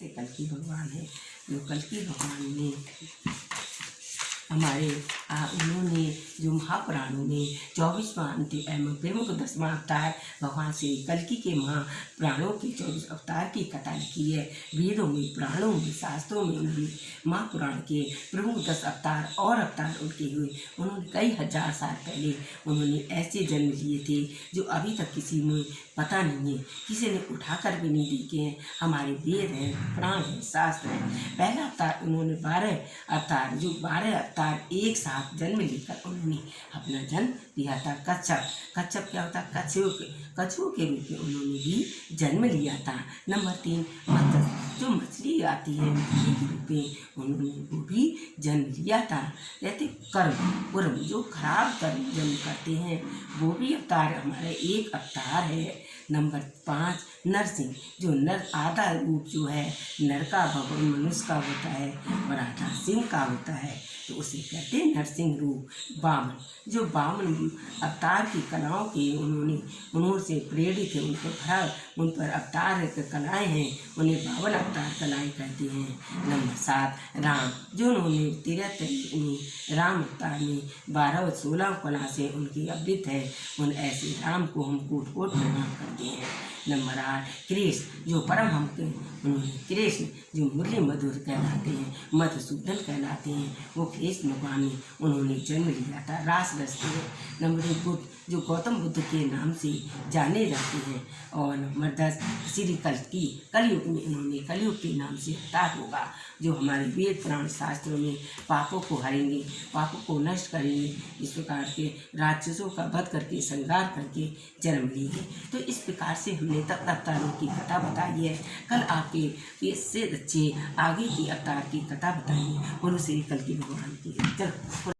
से कल की भगवान है जो कल की भगवान ने हमारे उन्होंने जो महापुराणों में चौबीसवां अंतिम एवं प्रमुख दसवां अवतार भगवान श्री कल्कि के महापुराणों के चौबीस अवतार की कथा लिखी है। वेदों में, पुराणों में, शास्त्रों में उन्होंने महापुराण के प्रमुख दस अवतार और अवतार उनके हुए। उन्होंने कई हज़ार साल पहले उन्होंने ऐसे जन्म लिए थे जो अभी तक किसी में पता नहीं है। किसी ने उठाकर भी नहीं देखे हैं। हमारे वेद हैं, प्राण हैं, शास्त्र हैं। पहला अवतार उन्होंने बारह अवतार, जो बारह अवतार एक साथ जन्म लेकर उन्होंने अपना जन्म लिया था कच्छप। कच्छप क्या होता? कछुओं के कछुओं के रूप में उन्होंने भी जन्म लिया था। नंबर तीन, मत्स्य। जो मछली आती है, मछली के रूप में उन्होंने वो भी जन्म लिया था। कहते कर्म। कर्म जो खराब कर्म जन्म करते हैं, वो भी अवतार, हमारा एक अवतार है। नंबर पाँच, नरसिंह। जो नर आधा रूप जो है, नर का भगवान मनुष्य का होता है और आधा सिंह का होता है तो उसे कहते हैं नरसिंह रूप बामन। जो बामन अवतार की कलाओं के उन्होंने उन्होंने प्रेरित है उनको भरा, उन पर अवतार कलाएँ हैं, उन्हें बावन अवतार कलाएँ कहते हैं। नंबर सात, राम। जो उन्होंने तीरथ में राम अवतार में बारह और सोलह कला से उनकी अवृत है, उन ऐसे राम को हम कोट कोट प्रणाम करते हैं। नंबर आठ, कृष्ण। जो परम हम उन्होंने कृष्ण, जो मुरली मधुर कहलाते हैं, मधुसूदन कहलाते हैं, वो कृष्ण भगवान उन्होंने जन्म लिया था, रास रचते हैं। नंबर बुद्ध, जो गौतम बुद्ध के नाम से जाने जाते हैं और नंबर दस श्री कल की कलयुग में उन्होंने कलयुग के नाम से अवतार होगा, जो हमारे वेद पुराण शास्त्रों में पापों को हरेंगे, पापों को नष्ट करेंगे, इस प्रकार के राक्षसों का वध करके, श्रृंगार करके जन्म लेंगे। तो इस प्रकार से हमने तब अवतारों की कथा बताई है। कल आपके इससे अच्छे आगे की अवतार की कथा बताई है बोलो श्री कल की भगवान की।